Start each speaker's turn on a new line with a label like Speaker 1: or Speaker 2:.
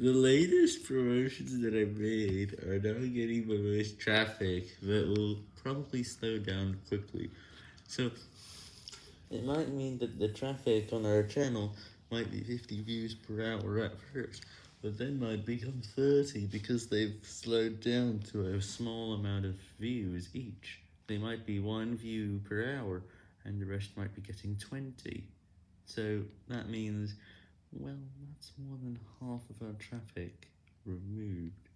Speaker 1: The latest promotions that I made are now getting the most traffic that will probably slow down quickly. So, it might mean that the traffic on our channel might be 50 views per hour at first, but then might become 30 because they've slowed down to a small amount of views each. They might be 1 view per hour, and the rest might be getting 20. So, that means, well, that's more than half of our traffic removed.